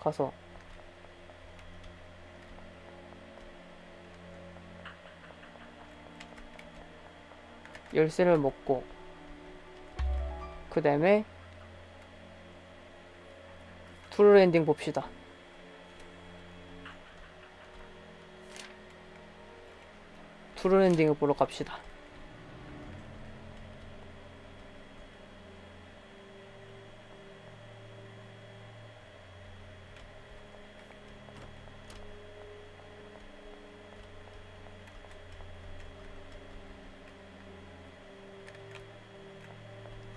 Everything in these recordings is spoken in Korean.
가서. 열쇠를 먹고 그 다음에 트루 엔딩 봅시다 트루 엔딩을 보러 갑시다.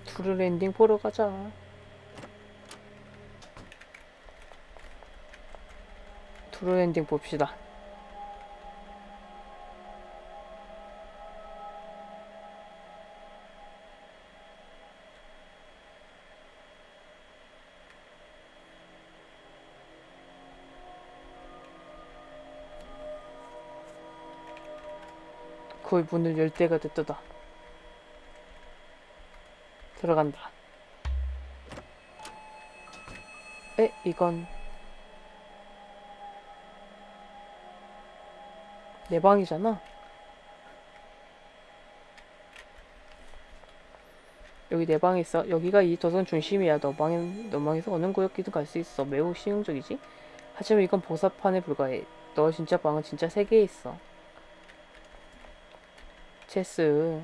트루 엔딩 보러 가자. 트루 엔딩 봅시다 거의 문을 열 때가 됐다. 들어간다. 에, 이건 내 방이잖아. 여기 내 방에 있어. 여기가 이 도선 중심이야. 너 방에 너 방에서 어느 구역이든 갈 수 있어. 매우 실용적이지. 하지만 이건 보사판에 불과해. 너 진짜 방은 진짜 세개 있어. 체스.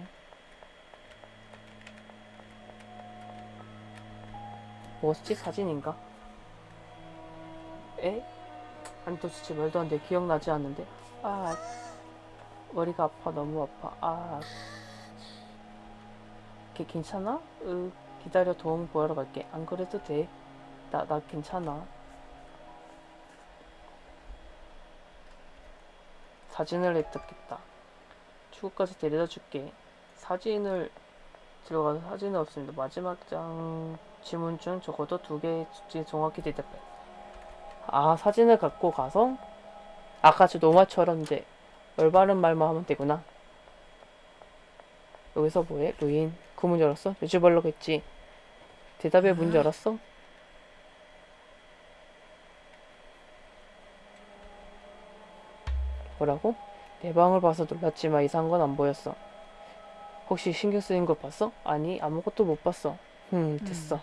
뭐지 사진인가? 에? 아니 도대체 말도 안 돼. 기억나지 않는데. 아 머리가 아파 너무 아파. 아 걔 괜찮아? 으 기다려 도움 구하러 갈게. 안 그래도 돼. 나나 괜찮아. 사진을 획득했다. 출구까지 데려다 줄게. 사진을 들어가서 사진은 없습니다. 마지막 장 지문 중 적어도 두 수치 정확히 대답해. 아 사진을 갖고 가서 아까 저 노마처럼 이제 올바른 말만 하면 되구나. 여기서 뭐해? 루인 그문 열었어? 요지벌로겠지. 대답에 문 열었어? 뭐라고? 내 방을 봐서 놀랐지만 이상한 건 안 보였어. 혹시 신경 쓰인 걸 봤어? 아니 아무것도 못 봤어. 흠 됐어.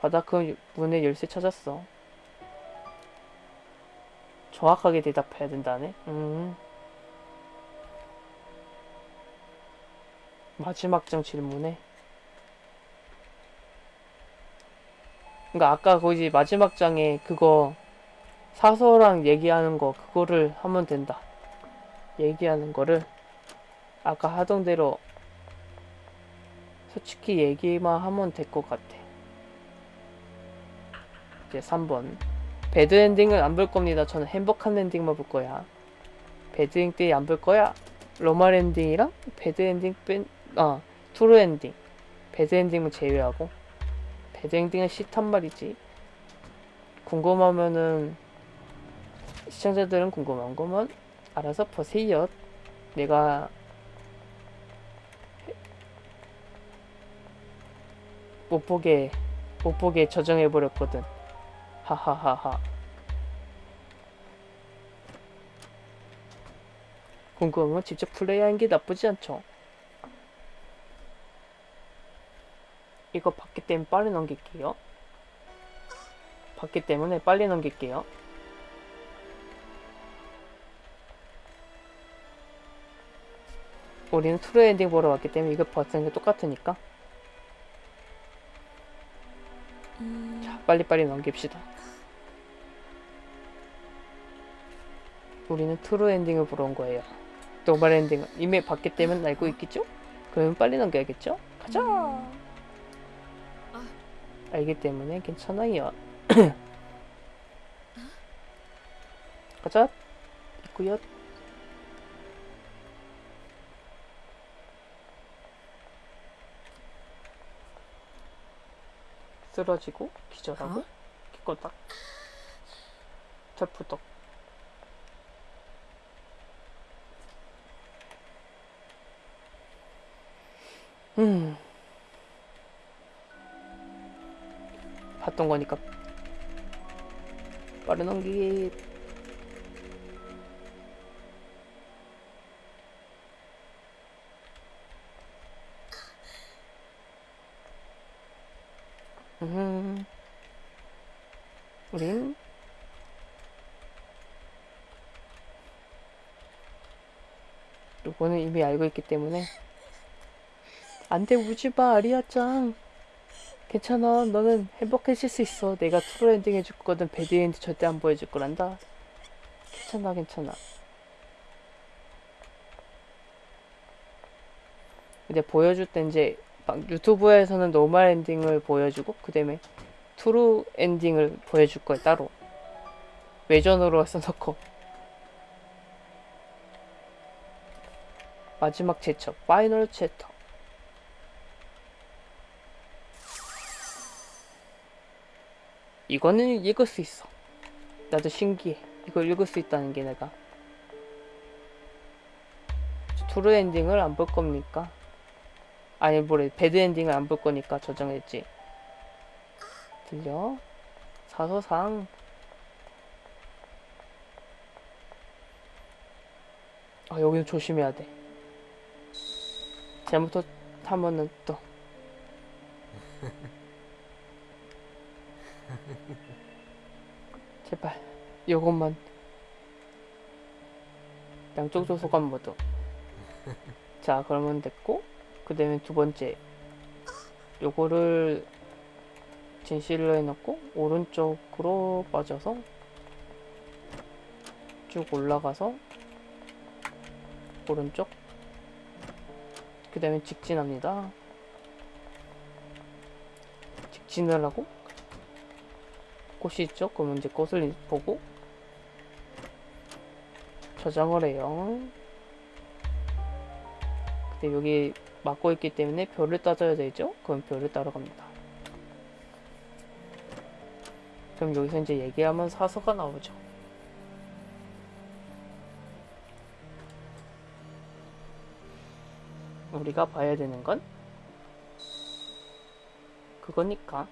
바닥 그 문의 열쇠 찾았어. 정확하게 대답해야 된다네. 음. 마지막 장 질문에. 그러니까 아까 거기 마지막 장에 그거 사서랑 얘기하는 거 그거를 하면 된다. 얘기하는 거를 아까 하던 대로 솔직히 얘기만 하면 될 것 같아. 이제 3번. 배드 엔딩은 안 볼 겁니다. 저는 행복한 엔딩만 볼 거야. Bad ending 안 볼 거야. Normal ending이랑 bad ending 뺀, 아, true ending. Bad ending은 제외하고. Bad ending은 싫단 말이지. 궁금하면은, 시청자들은 궁금한 거면 알아서 보세요. 내가 못 보게 못 보게 저장해 버렸거든. 하하하하. 궁금하면 직접 플레이하는 게 나쁘지 않죠. 이거 받기 때문에 빨리 넘길게요. 받기 때문에 빨리 넘길게요. 우리는 true ending 보러 왔기 때문에 이거 버티는 게 똑같으니까. 자, 빨리빨리 넘깁시다. 우리는 true ending을 보러 온 거예요. normal ending은 이미 봤기 때문에 알고 있겠죠? 그러면 빨리 넘겨야겠죠? 가자! 알기 때문에 괜찮아요. 가자! 있구요. 쓰러지고 기절하고 어? 기껏딱 절부덕 음. 봤던 거니까. 빠른 넘기기 음. 우린 요거는 이미 알고 있기 때문에. 안돼 우지마 아리아짱. 괜찮아 너는 행복해질 수 있어. 내가 true ending 해줄 거든 bad ending 절대 안 보여줄 거란다. 괜찮아 괜찮아. 근데 보여줄 때 이제 막 유튜브에서는 normal ending을 보여주고 그 다음에 true ending을 보여줄 거야 따로. 외전으로 써놓고. 마지막 제첩 final chapter. 이거는 읽을 수 있어. 나도 신기해. 이걸 읽을 수 있다는 게 내가. true ending을 안 볼 겁니까? 아니 뭐래 bad ending을 안볼 거니까 저장했지. 들려? 사소상. 아 여기는 조심해야 돼. 잘못하면은 또. 제발 요것만. 양쪽 조소관 모두. 자 그러면 됐고 그 다음에 두 번째. 요거를 진실로 해놓고 오른쪽으로 빠져서 쭉 올라가서 오른쪽. 그 다음에 직진합니다. 직진을 하고 꽃이 있죠? 그러면 이제 꽃을 보고 저장을 해요. 근데 여기 막고 있기 때문에 별을 따져야 되죠? 그럼 별을 따러 갑니다. 그럼 여기서 이제 얘기하면 사서가 나오죠. 우리가 봐야 되는 건 그거니까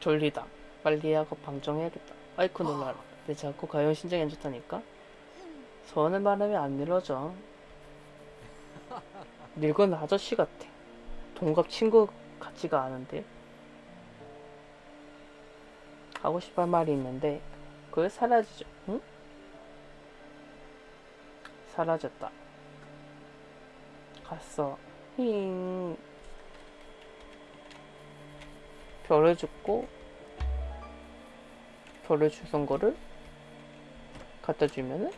졸리다. 빨리 하고 방정해야겠다. 아이쿠 놀라라. 내 자꾸 가연 신장이 안 좋다니까. 소원을 말하면 안 이루어져. 늙은 아저씨 같아. 동갑 친구 같지가 않은데. 하고 싶은 말이 있는데 그게 사라지죠. 응? 사라졌다. 갔어. 힝. 별을 줍고 별을 주선 거를 갖다 주면은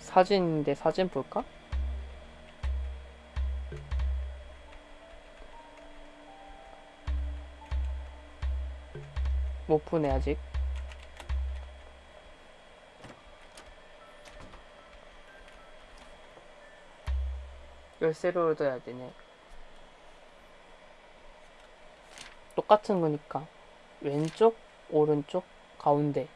사진인데 사진 볼까? 못 보네 아직 열쇠를 얻어야 되네. 똑같은 거니까. 왼쪽 오른쪽 가운데.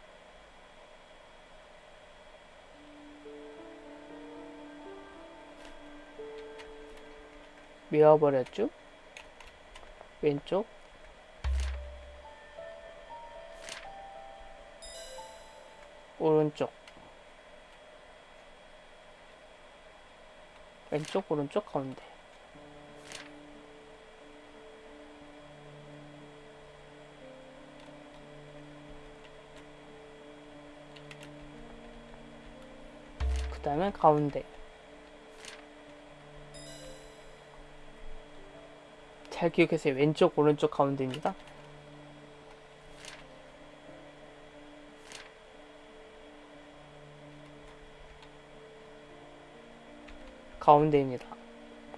미워버렸죠 왼쪽. 오른쪽 왼쪽 오른쪽 가운데. 그 다음에 가운데. 잘 기억하세요. 왼쪽 오른쪽 가운데입니다 가운데입니다.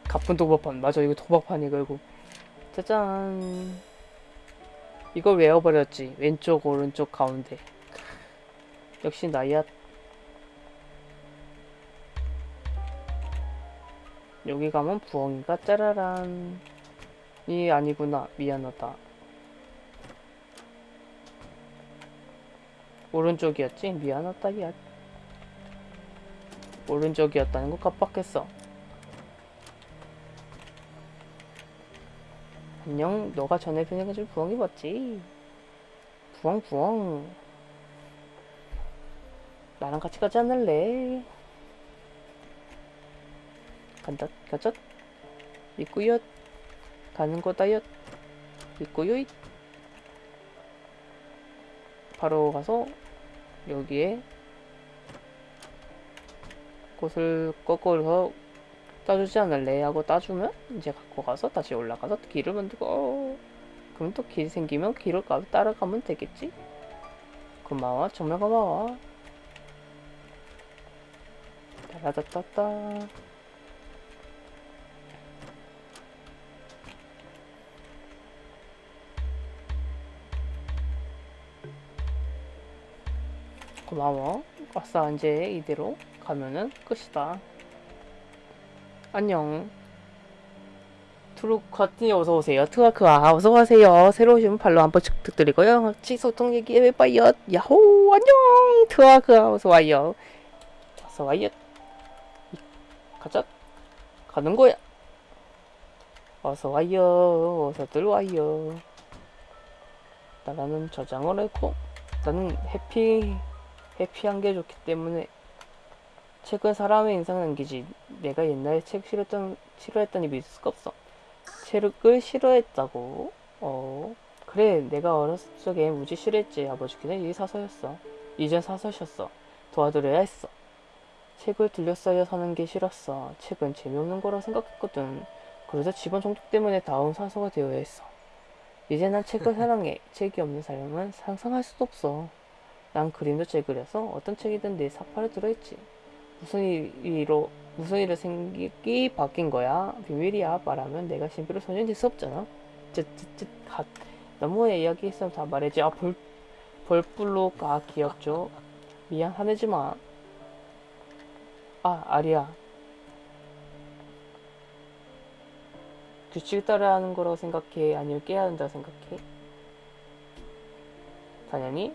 가쁜 도박판. 맞아, 이거 도박판이 결국. 짜잔. 이걸 외워버렸지. 왼쪽, 오른쪽, 가운데. 역시 나야. 여기 가면 부엉이가 짜라란. 이 아니구나. 미안하다. 오른쪽이었지? 미안하다, 야. 오른쪽이었다는 거 깜빡했어. 안녕, 너가 전에 변해가지고 부엉이 봤지? 부엉, 부엉. 나랑 같이 가지 않을래? 간다, 가자. 있구요. 가는 거다요. 있구요. 바로 가서 여기에 꽃을 거꾸로 따주지 않을래? 하고 따주면 이제 갖고 가서 다시 올라가서 길을 만들고 어, 그럼 또 길 생기면 길을 가, 따라가면 되겠지? 고마워 정말 고마워. 따라따따따 고마워. 아싸 이제 이대로 가면은 끝이다 안녕. 트루커티 어서오세요. 트와크아 어서가세요. 새로 오시면 발로 한번 부탁드리고요. 같이 소통 얘기해 봐요 야호! 안녕! 트와크아 어서와요. 어서와요. 가자. 가는 거야. 어서와요. 어서들 와요. 나라는 저장을 했고 나는 해피 해피한 게 좋기 때문에 책은 사람의 인상을 남기지. 내가 옛날에 책 싫어했던, 싫어했더니 믿을 수가 없어. 책을 싫어했다고? 어. 그래, 내가 어렸을 적에 무지 싫어했지. 아버지께는 이 사서였어. 이젠 사서셨어. 도와드려야 했어. 책을 들려싸여 사는 게 싫었어. 책은 재미없는 거라 생각했거든. 그래서 집안 종족 때문에 다음 사서가 되어야 했어. 이제 난 책을 사랑해. 책이 없는 삶은 상상할 수도 없어. 난 그림도 잘 그려서 어떤 책이든 내 사파에 들어있지. 무슨 일로 무슨 일로 생각이 바뀐 거야? 비밀이야. 말하면 내가 신비로 소년이 될수 없잖아. 쯧쯧쯧 갓. 너무 이야기했으면 다 말해지. 아 벌, 벌불로 가 귀엽죠. 미안 화내지 마. 아 아리야. 규칙 따라야 하는 거라고 생각해? 아니면 깨야 한다고 생각해? 당연히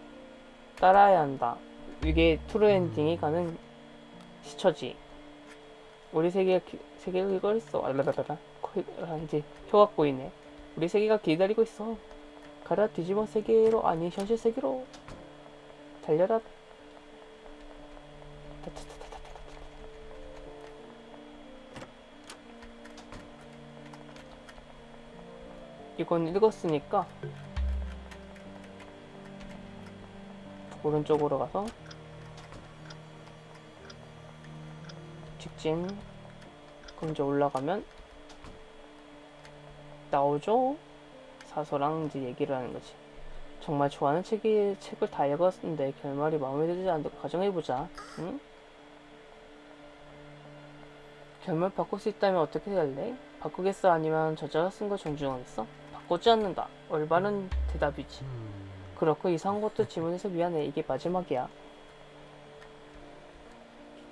따라야 한다. 이게 트루 엔딩이 가는 시처지. 우리 세계가 기- 세계가 이걸 있어. 알라라라라. 아, 이제 표가 보이네. 우리 세계가 기다리고 있어. 가라 뒤집어 세계로 아니 현실 세계로 달려라. 이건 읽었으니까 오른쪽으로 가서 직진 그럼 이제 올라가면 나오죠 사서랑 이제 얘기를 하는 거지 정말 좋아하는 책이 책을 다 읽었는데 결말이 마음에 들지 않는다고 가정해보자 응? 결말 바꿀 수 있다면 어떻게 할래? 바꾸겠어 아니면 저자가 쓴 거 존중하겠어? 바꾸지 않는다 올바른 대답이지 그렇고 이상한 것도 질문해서 미안해. 이게 마지막이야.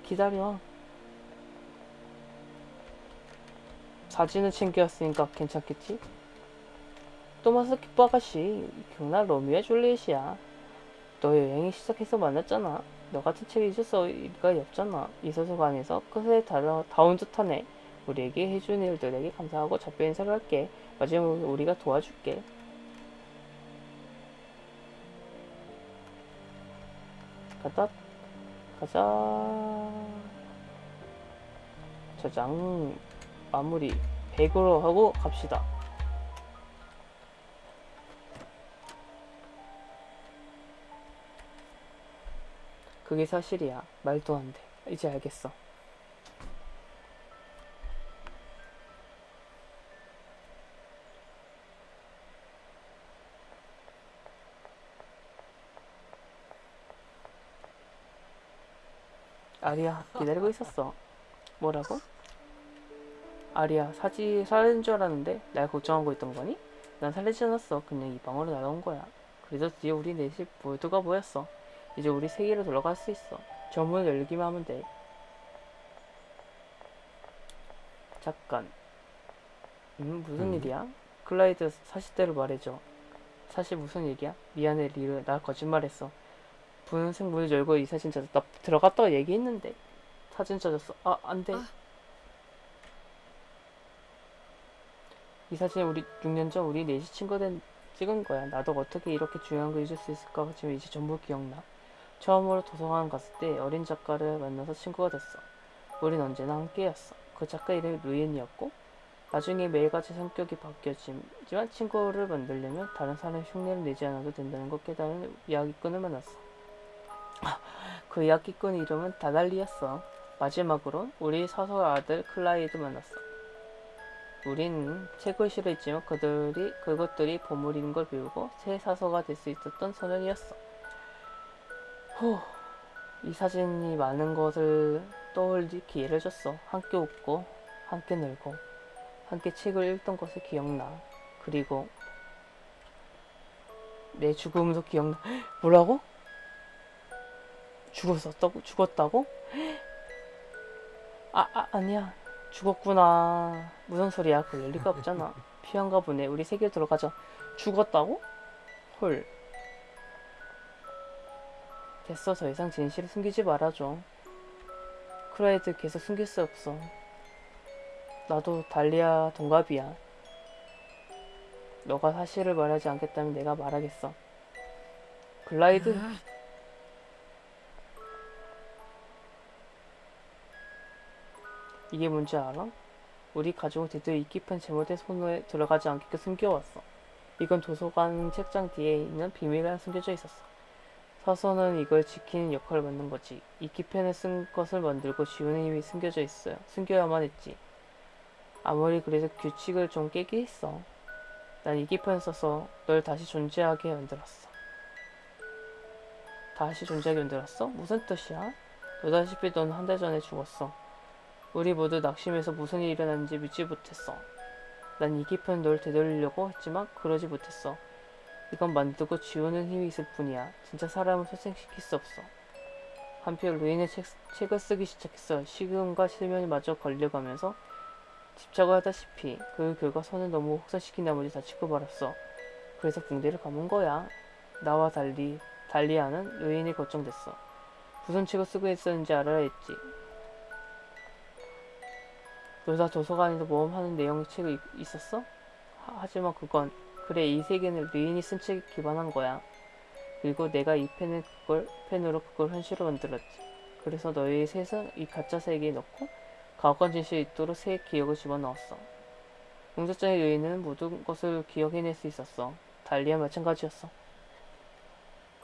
기다려. 사진을 챙겨왔으니까 괜찮겠지? 토마스 키퍼 아가씨, 기억나 로미오와 줄리엣이야. 너 여행이 시작해서 만났잖아. 너 같은 책 잊었을 리가 없잖아. 이 소설관에서 끝에 달아, 다운 듯하네. 우리에게 해준 일들에게 감사하고 작별 인사를 할게. 마지막으로 우리가 도와줄게. 가자 가자 저장 마무리. 100으로 하고 갑시다. 그게 사실이야. 말도 안돼. 이제 알겠어. 아리야 기다리고 있었어. 뭐라고? 아리야 사지 살인 줄 알았는데 날 걱정하고 있던 거니? 난 살리지 않았어 그냥 이 방으로 날아온 거야 그래서 드디어 우리 넷이 모두가 모였어 이제 우리 세계로 돌아갈 수 있어 저 문을 열기만 하면 돼 잠깐. 음, 무슨 음. 일이야? 클라이드 사실대로 말해줘. 사실 무슨 얘기야? 미안해, 리르. 나 거짓말했어. 분홍색 문을 열고 이 사진 찾았다. 들어갔다가 얘기했는데. 사진 찾았어. 아, 안 돼. 아. 이 사진 우리 6년 전 우리 넷이 친구된 찍은 거야. 나도 어떻게 이렇게 중요한 거 잊을 수 있을까 지금 이제 전부 기억나. 처음으로 도서관 갔을 때 어린 작가를 만나서 친구가 됐어. 우린 언제나 함께였어. 그 작가 이름이 루이엔이었고 나중에 매일같이 성격이 바뀌었지만 친구를 만들려면 다른 사람의 흉내를 내지 않아도 된다는 걸 깨달은 이야기꾼을 만났어. 아, 그 이야기꾼 이름은 다달리였어. 마지막으로 우리 사서 아들 클라이드 만났어. 우린 책을 싫어했지만 그들이 그것들이 보물인 걸 배우고 새 사서가 될 수 있었던 소년이었어. 후, 이 사진이 많은 것을 떠올릴 기회를 줬어. 함께 웃고, 함께 놀고, 함께 책을 읽던 것이 기억나. 그리고 내 죽음도 기억나. 뭐라고? 죽었었다고? 죽었다고? 아, 아, 아니야. 죽었구나. 무슨 소리야? 그럴 리가 없잖아. 피한가 보네. 우리 세계 들어가자. 죽었다고? 헐. 됐어. 더 이상 진실을 숨기지 말아줘. 크라이드 계속 숨길 수 없어. 나도 달리아 동갑이야. 너가 사실을 말하지 않겠다면 내가 말하겠어. 글라이드? 이게 뭔지 알아? 우리 가족은 드디어 이 깊은 제목의 손에 들어가지 않게 숨겨왔어. 이건 도서관 책장 뒤에 있는 비밀에 숨겨져 있었어. 사서는 이걸 지키는 역할을 맡는 거지. 이 키펜을 쓴 것을 만들고 지우는 힘이 숨겨져 있어요. 숨겨야만 했지. 아무리 그래도 규칙을 좀 깨게 했어. 난이 키펜을 써서 널 다시 존재하게 만들었어. 다시 존재하게 만들었어? 무슨 뜻이야? 너다시피 넌 한 달 전에 죽었어. 우리 모두 낙심해서 무슨 일이 일어났는지 믿지 못했어. 난 이 깊은 널 되돌리려고 했지만 그러지 못했어. 이건 만들고 지우는 힘이 있을 뿐이야. 진짜 사람을 소생시킬 수 없어. 한편 루인의 책, 책을 쓰기 시작했어. 식음과 실면이 마저 걸려가면서 집착을 하다시피 그 결과 선을 너무 혹사시킨 나머지 다치고 말았어. 그래서 붕대를 감은 거야. 나와 달리 달리아는 루인이 걱정됐어. 무슨 책을 쓰고 있었는지 알아야 했지. 너다 도서관에서 모험하는 내용의 책이 있- 있었어? 하, 하지만 그건 그래 이 세계는 루인이 쓴 책에 기반한 거야. 그리고 내가 이 펜을 그걸 펜으로 그걸 현실로 만들었지. 그래서 너의 세상 이 가짜 세계에 넣고 가혹한 진실이 있도록 새 기억을 집어넣었어. 공작장의 루인은 모든 것을 기억해낼 수 있었어. 달리와 마찬가지였어.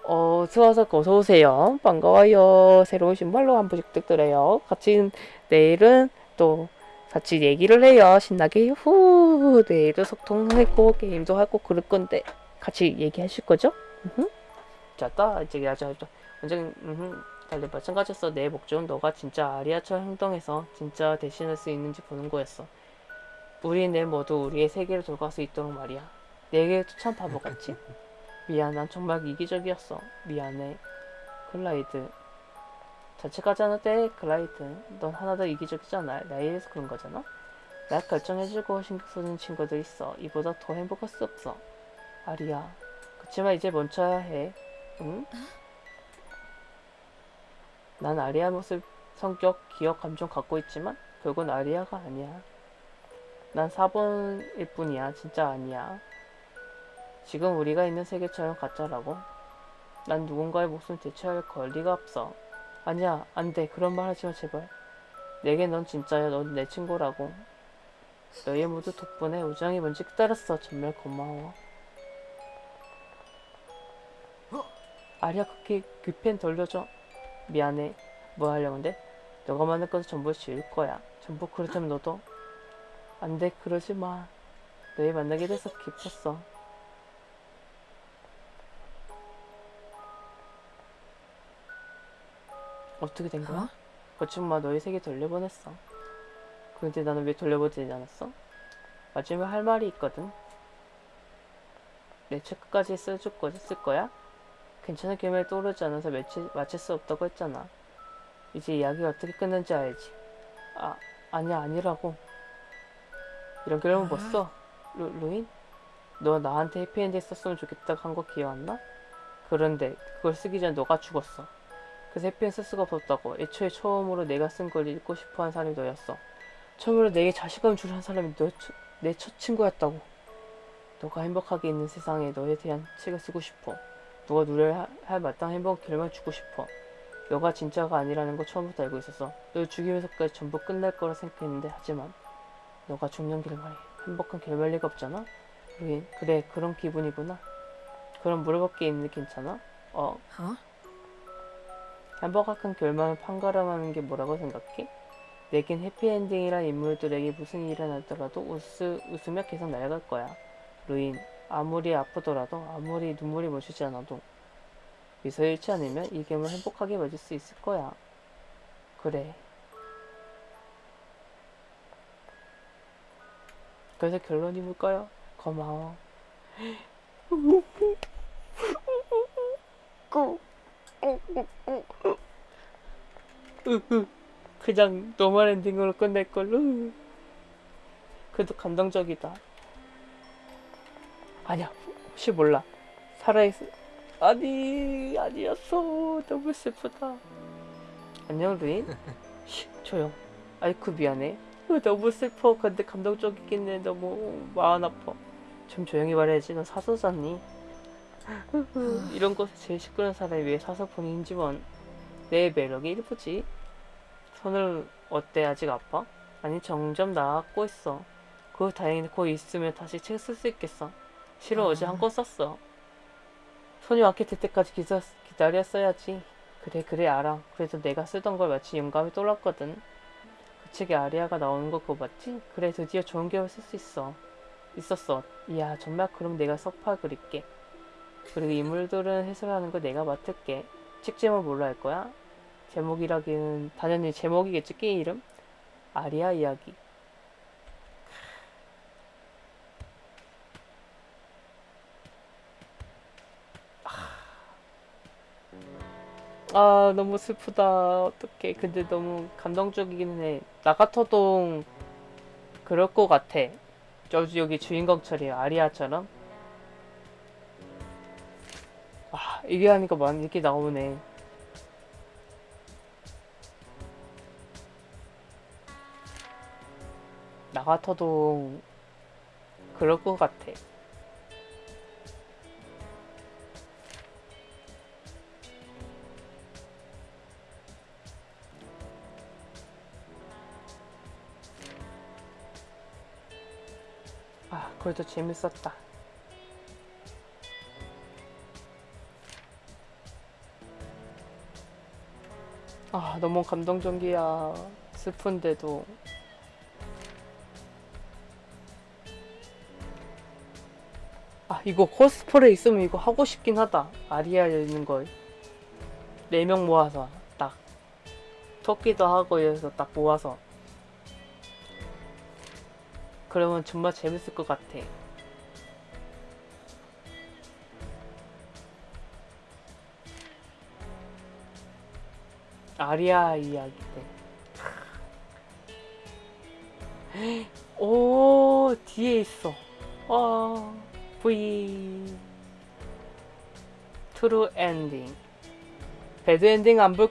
어, 수화석 어서 오세요. 반가워요. 새로운 신발로 한 번씩 뜯더래요. 같이 내일은 또 같이 얘기를 해요. 신나게 후 내일도 소통하고 게임도 하고 그럴 건데 같이 얘기하실 거죠? 으흠. 자, 따 이제 야자 완전 음 달리 마찬가지였어. 내 목적은 너가 진짜 아리아처럼 행동해서 진짜 대신할 수 있는지 보는 거였어. 우리는 모두 우리의 세계를 돌아갈 수 있도록 말이야. 내게도 참 바보같지? 미안, 난 정말 이기적이었어. 미안해. 클라이드. 자책하지 않을 때 클라이드. 넌 하나도 이기적이잖아. 나이에서 그런 거잖아. 나 결정해주고 신경 쓰는 친구도 있어. 이보다 더 행복할 수 없어. 아리야. 그치만 이제 멈춰야 해. 응? 난 아리아 모습, 성격, 기억, 감정 갖고 있지만 결국은 아리아가 아니야. 난 4번일 뿐이야. 진짜 아니야. 지금 우리가 있는 세계처럼 가짜라고. 난 누군가의 목숨 대체할 권리가 없어. 아니야, 안 돼. 그런 말 하지 마, 제발. 내게 넌 진짜야. 넌 내 친구라고. 너희 모두 덕분에 우정이 뭔지 깨달았어. 정말 고마워. 아리야, 그렇게 그펜 돌려줘. 미안해. 뭐 하려는데? 너가 만든 것을 전부 지울 거야. 전부 그렇다면 너도? 안 돼, 그러지 마. 너희 만나게 돼서 기뻤어. 어떻게 된 거야? 어? 거친마 너희 세계 돌려보냈어. 근데 나는 왜 돌려보내지 않았어? 마지막에 할 말이 있거든. 내책 끝까지 써줄 거지 쓸 거야? 괜찮은 결말이 떠오르지 않아서 마치, 마칠 수 없다고 했잖아. 이제 이야기가 어떻게 끝난지 알지. 아, 아니야, 아니라고. 이런 결론 봤어? 루, 루인? 너 나한테 해피엔드 썼으면 좋겠다 한거 기억 안 나? 그런데 그걸 쓰기 전에 너가 죽었어. 그래서 해피엔드 쓸 수가 없었다고. 애초에 처음으로 내가 쓴 걸 읽고 싶어 한 사람이 너였어. 처음으로 내게 자신감 주는 사람이 너, 내 첫 친구였다고. 너가 행복하게 있는 세상에 너에 대한 책을 쓰고 싶어. 너가 누려야 할 마땅한 행복 결말 주고 싶어. 너가 진짜가 아니라는 거 처음부터 알고 있었어. 널 죽이면서까지 전부 끝날 거라 생각했는데 하지만 너가 죽는 결말이 행복한 결말 리가 없잖아? 루인, 그래 그런 기분이구나. 그럼 물어볼 게 있는데 괜찮아? 어, 어? 행복한 결말을 판가름하는 게 뭐라고 생각해? 내겐 해피엔딩이란 인물들에게 무슨 일이 나더라도 웃으, 웃으며 계속 날아갈 거야. 루인, 아무리 아프더라도 아무리 눈물이 멈추지 않아도 미소 잃지 않으면 이 gem을 행복하게 맞을 수 있을 거야. 그래. 그래서 결론이 뭘까요? 고마워. 으흐. 그냥 normal ending으로 끝낼 걸로. 그래도 감동적이다. 아니야, 혹시 몰라. 살아있, 아니, 아니었어. 너무 슬프다. 안녕, 루인. 쉬, 조용. 아이쿠, 미안해. 으, 너무 슬퍼. 근데 감동적이긴 해. 너무 마음 아파. 좀 조용히 말해야지. 너 사서잖니. 이런 곳에 제일 시끄러운 사람이 왜 사서폰인지 뭔. 내 매력이 일부지. 손을 어때? 아직 아파? 아니, 점점 나았고 있어. 그 다행히 곧 있으면 다시 책 쓸 수 있겠어. 싫어, 어제 한 권 썼어. 손이 완쾌 될 때까지 기사, 기다렸어야지. 그래, 그래, 알아. 그래도 내가 쓰던 걸 마치 영감이 떠올랐거든. 그 책에 아리아가 나오는 거 그거 맞지? 그래, 드디어 좋은 기억을 쓸 수 있어. 있었어. 이야, 정말 그럼 내가 서파 그릴게. 그리고 인물들은 해설하는 거 내가 맡을게. 책 제목 뭘로 할 거야? 제목이라기는 당연히 제목이겠지, 게임 이름? 아리아 이야기. 아 너무 슬프다 어떡해 근데 너무 감동적이긴 해나 같아도 그럴 것 같아 저 여기 주인공처럼 아리아처럼 아 이게 하니까 많이 이렇게 나오네 나 같아도 그럴 것 같아 아, 그래도 재밌었다. 아, 너무 감동적이야. 슬픈데도. 아, 이거 코스프레 있으면 이거 하고 싶긴 하다. 아리아 있는 걸. 네명 모아서 딱. 토끼도 하고 이래서 딱 모아서. 그러면 정말 재밌을 것 같아. 아리아 이야기 때. 오, 뒤에 있어. 와, V. 트루 엔딩. 배드 엔딩 안 볼